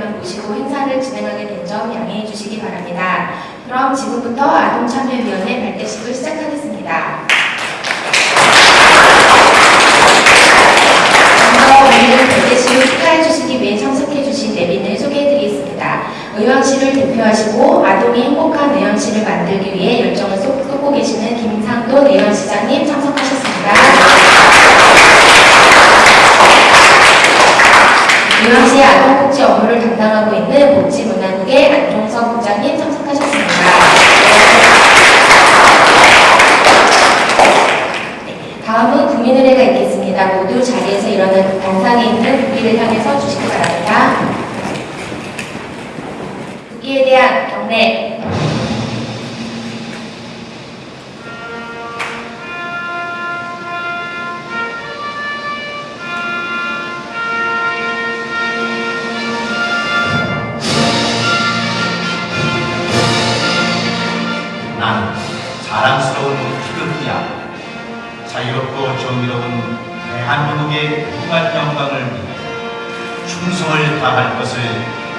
위원님들만 모시고 행사를 진행하게 된 점 양해해 주시기 바랍니다. 그럼 지금부터 아동참여위원회 발대식을 시작하겠습니다. 오늘 발대식을 축하해 주시기 위해 참석해 주신 내빈을 소개해 드리겠습니다. 의왕시를 대표하시고 아동이 행복한 의왕시를 만들기 위해 열정을 쏟고 계시는 김상돈 의왕시장님 참석하셨습니다. 의왕시 아동복지 업무를 담당하고 있는 복지문화국의 안종석 부장님 참석하셨습니다. 네, 다음은 국민의례가 있겠습니다. 모두 자리에서 일어나 단상에 국기를 향해서 주시기 바랍니다. 국기에 대한 경례. 자유롭고 정의로운 대한민국의 무한 영광을 위해 충성을 다할 것을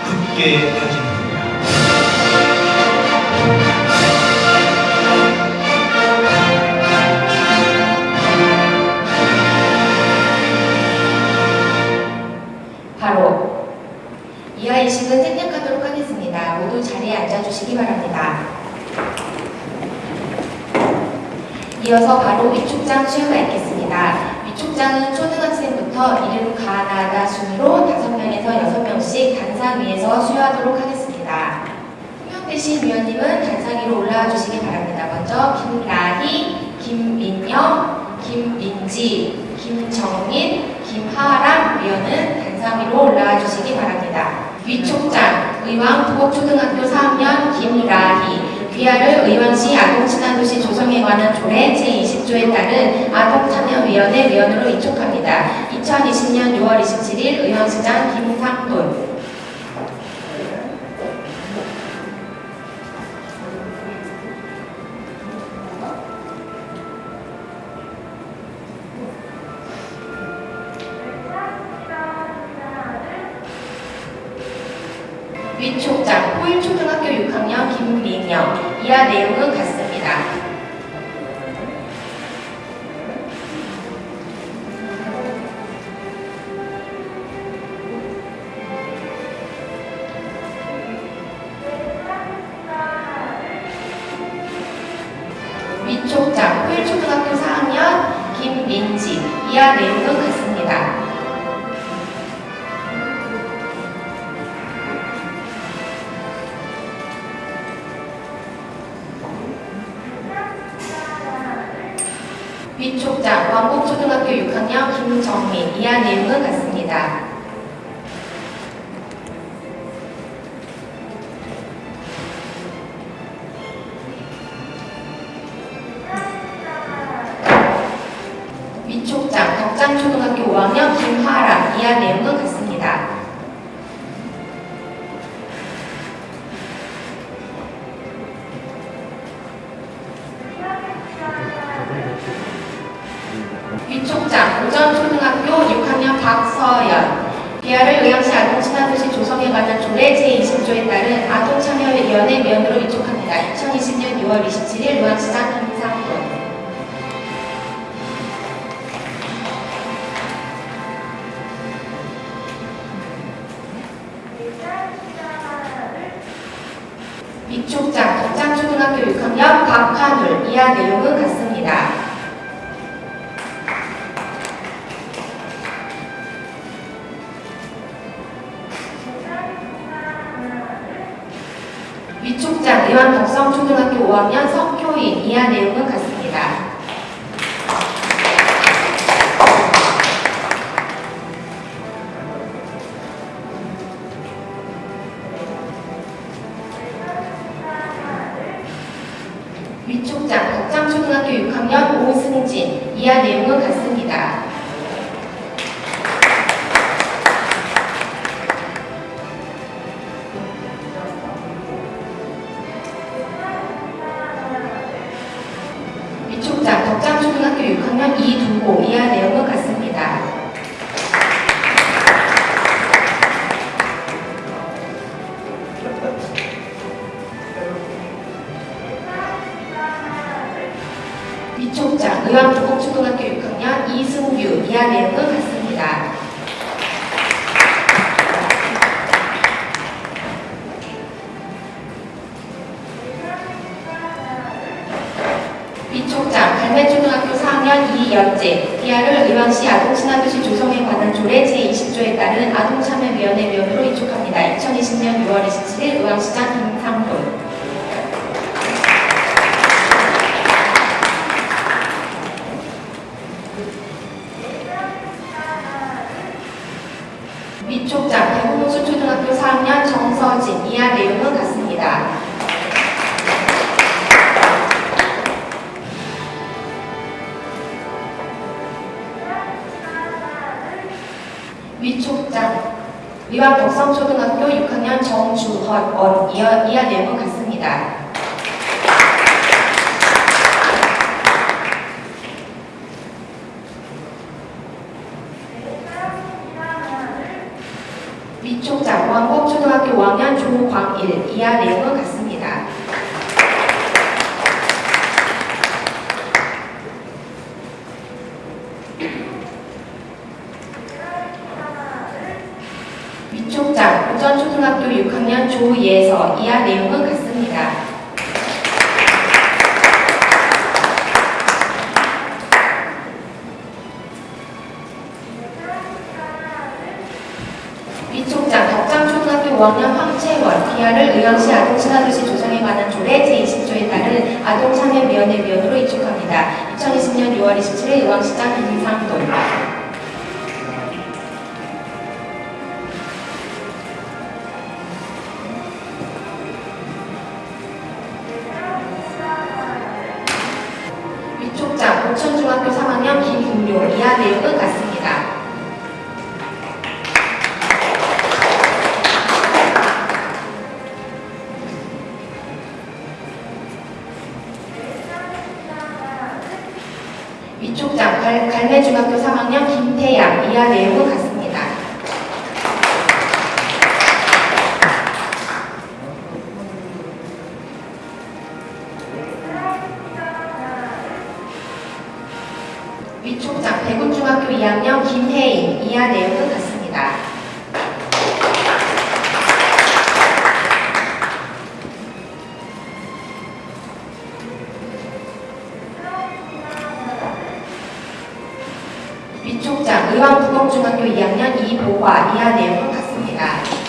굳게 다짐합니다. 바로 이하 의식은 생략하도록 하겠습니다. 모두 자리에 앉아주시기 바랍니다. 이어서 바로 위촉장 수여가 있겠습니다. 초등학생부터 이름 가나다 순으로 5명에서 6명씩 단상 위에서 수여하도록 하겠습니다. 호명되신 위원님은 단상 위로 올라와 주시기 바랍니다. 먼저 김라희, 김민영, 김민지, 김정민, 김하람 위원은 단상 위로 올라와 주시기 바랍니다. 위촉장, 의왕 부곡초등학교 4학년 김라희, 귀하를 의왕시 아동친화도시 조성에 관한 조례 제20조에 따른 아동참여위원회 위원으로 위촉합니다. 2020년 6월 27일 의왕시장 김상돈 4학년 김민지 이하 내용은 같습니다. 위촉장 덕장초등학교 5학년 김하람 이하 내용은 같습니다. 이하 내용은 같습니다. 위촉장 의왕 덕성초등학교 5학년 석효인 이하 내용 27일 이하, 이하 내용은 같습니다. 위촉장 왕곡초등학교 5학년 조광일 이하 내용은 같습니다. 위촉장 우전초등학교 6학년 이하 내용은 같습니다. 위촉장 덕장초등학교 5학년 황채원 이하를 의왕시 아동친화도시 조성에 관한 조례 제20조에 따른 아동참여위원회 위원으로 이촉합니다. 2020년 6월 27일 의왕시장 김상돈 갈, 갈매중학교 3학년 김태양 이하 내용은 같습니다. 중학교 2학년 이보화 이하 내용은 같습니다.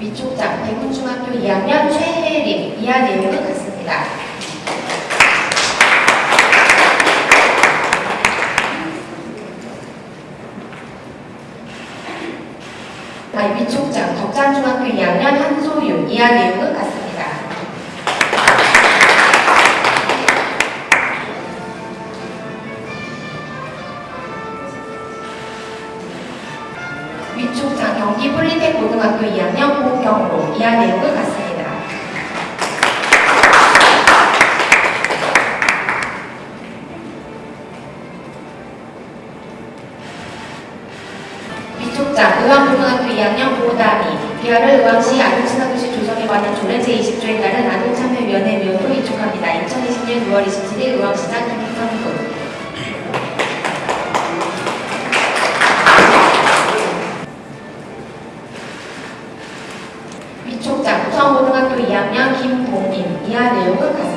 위촉장 대군중학교 2학년 최혜림 이하 내용은 같습니다. 아, 위촉장 덕산중학교 2학년 한소윤 이하 내용은 이하 내용은 같습니다. 위촉장 의왕고등학교 2학년 고다미 기하를 의왕시 아동친화도시 조성에 관한 조례 제20조에 따른 아동참여위원회 위원으로 이촉합니다. 2020년 6월 27일 의왕시장 김성근 김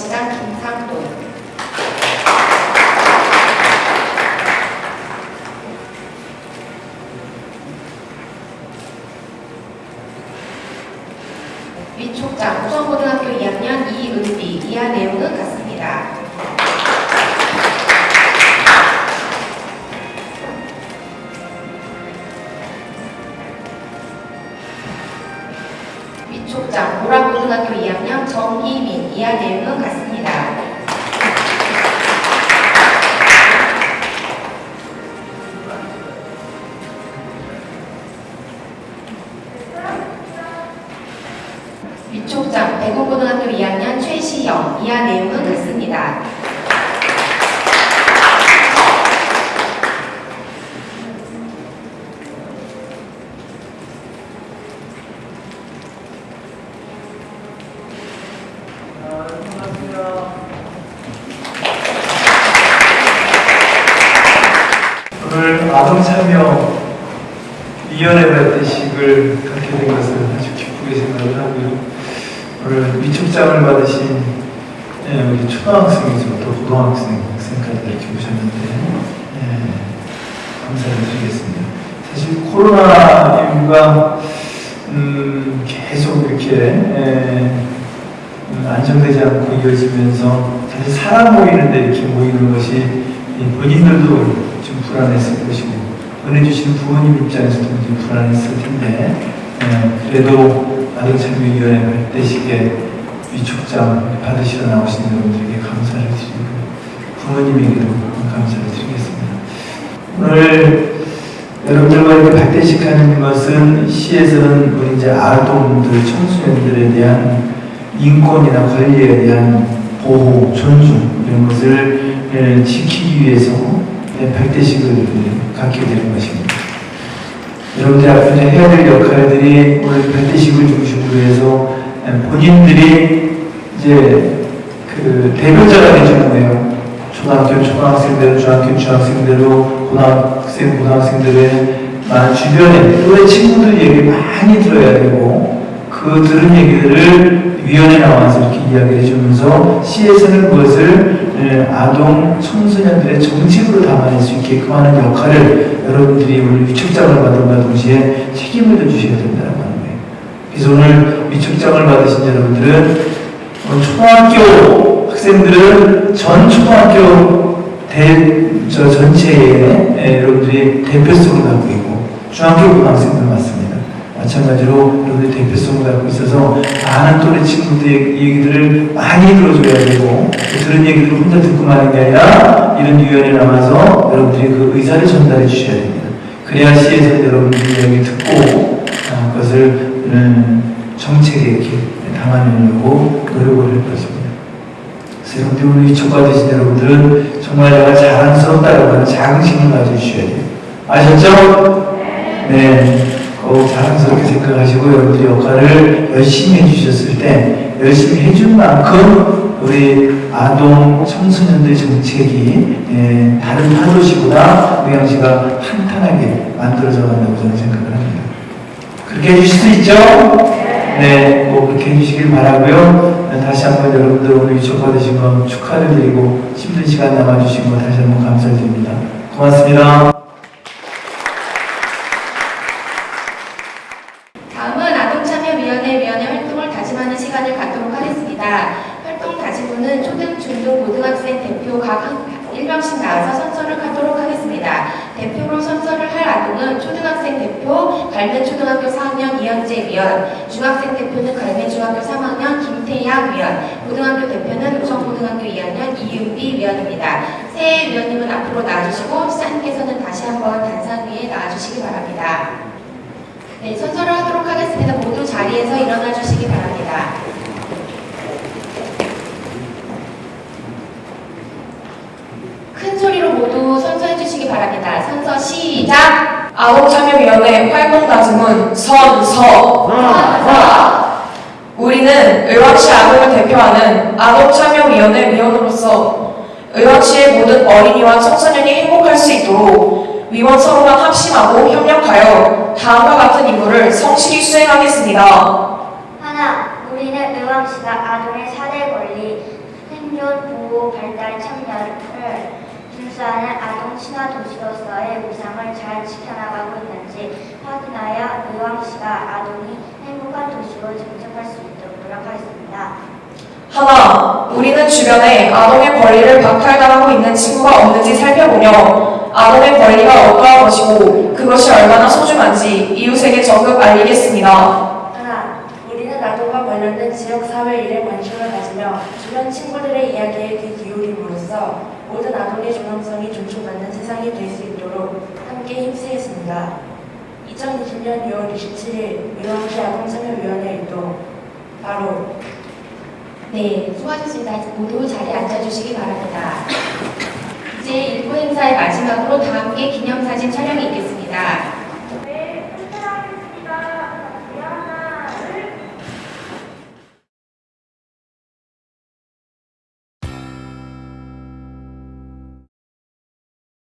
27일 의왕 아동참여 위원회 발대식을 갖게 된 것을 아주 기쁘게 생각을 하고요. 오늘 위촉장을 받으신 예, 우리 초등학생에서부터 고등학생, 학생까지 오셨는데 예, 감사를 드리겠습니다. 사실 코로나19가 음, 계속 이렇게 예, 음, 안정되지 않고 이어지면서 사실 사람 모이는데 이렇게 모이는 것이 이 본인들도 좀 불안했을 것이고 보내주신 부모님 입장에서도 좀 불안했을 텐데 예, 그래도 아동참여위원회 발대식에 위촉장 받으시러 나오신 여러분들에게 감사를 드리고 부모님에게도 감사를 드리겠습니다. 오늘 여러분들과 이렇게 발대식하는 것은 시에서는 우리 이제 아동들, 청소년들에 대한 인권이나 권리에 대한 보호, 존중 이런 것을 예, 지키기 위해서 예, 발대식을 갖게 되는 것입니다. 여러분들 앞으로 해야 될 역할들이 오늘 발대식을 중심으로 해서 예, 본인들이 이제 그 대표자가 되주는 거예요. 초등학교 초등학생대로, 중학교 중학생대로, 고등학생 고등학생들의 많은 주변에 또래 친구들 얘기 많이 들어야 되고 그 들은 얘기들을 위원회 나와서 이렇게 이야기를 해주면서 시에서는 그것을 예, 아동 청소년들의 정책으로 담아낼 수 있게끔 하는 역할을 여러분들이 오늘 위촉장을 받은과 동시에 책임을 져주셔야 된다는 거예요. 그래서 오늘 위촉장을 받으신 여러분들은 초등학교 학생들은 전 초등학교 대, 저 전체에 예, 여러분들이 대표성을 갖고 있고 중학교 고등학생들 맞습니다. 마찬가지로 여러분들 대표성을 갖고 있어서 많은 또래 친구들의 얘기들을 많이 들어줘야 되고 또 들은 얘기들을 혼자 듣고 마는 게 아니라 이런 위원회에 남아서 여러분들이 그 의사를 전달해 주셔야 됩니다. 그래야 시에서 여러분들이 이야기 듣고 아, 그것을 음, 정책에 이렇게 담아내려고 노력을 할 것입니다. 그래서 여러분들 오늘 위촉받으신 여러분들은 정말 내가 자랑스럽다라고 하는 자긍심을 가져주셔야 돼요. 아셨죠? 네. 꼭 자랑스럽게 생각하시고 여러분들 역할을 열심히 해주셨을 때 열심히 해준 만큼 우리 아동 청소년들 정책이 예, 다른 파도시보다 의향시가 탄탄하게 만들어져 간다고 저는 생각을 합니다. 그렇게 해주실 수 있죠? 네, 꼭 그렇게 해주시길 바라고요. 다시 한번 여러분들 오늘 위촉 받으신 거 축하를 드리고 힘든 시간 남아주신 거 다시 한번 감사드립니다. 고맙습니다. 다음은 아동참여위원회 위원회 활동을 다짐하는 시간을 갖도록 하겠습니다. 활동 다짐문은 초등, 중등, 고등학생 대표 각 한- 1명씩 나와서 선서를 하도록 하겠습니다. 대표로 선서를 할 아동은 초등학생 대표 갈면 초등학교 4학년 이현재 위원, 중학생 대표는 갈면 중학교 3학년 김태양 위원, 고등학교 대표는 우성고등학교 2학년 이은비 위원입니다. 새 위원님은 앞으로 나와주시고 시장님께서는 다시 한번 단상 위에 나와주시기 바랍니다. 네, 선서를 하도록 하겠습니다. 자리에서 일어나 주시기 바랍니다. 큰 소리로 모두 선서해 주시기 바랍니다. 선서 시작! 아동참여위원회 활동 다짐은 선서. 우리는 의왕시 아동을 대표하는 아동참여위원회 위원으로서 의왕시의 모든 어린이와 청소년이 행복할 수 있도록 위원 서로가 합심하고 협력하여 다음과 같은 임무를 성실히 수행하겠습니다. 하나, 우리는 의왕시가 아동의 사대 권리, 생존, 보호, 발달, 참여를 준수하는 아동 친화 도시로서의 위상을 잘 지켜나가고 있는지 확인하여 의왕시가 아동이 행복한 도시로 증정할 수 있도록 노력하겠습니다. 하나, 우리는 주변에 아동의 권리를 박탈당하고 있는 친구가 없는지 살펴보며 아동의 권리가 어떠한 것이고 그것이 얼마나 소중한지 이웃에게 적극 알리겠습니다. 하나, 우리는 아동과 관련된 지역사회 일에 관심을 가지며 주변 친구들의 이야기에 귀 기울임으로써 모든 아동의 존엄성이 존중받는 세상이 될 수 있도록 함께 힘쓰겠습니다. 2020년 6월 27일 의왕시 아동참여위원회 일동 바로 네, 수고하셨습니다. 모두 자리에 앉아주시기 바랍니다. 이제 일부 행사의 마지막으로 다 함께 기념사진 촬영이 있겠습니다.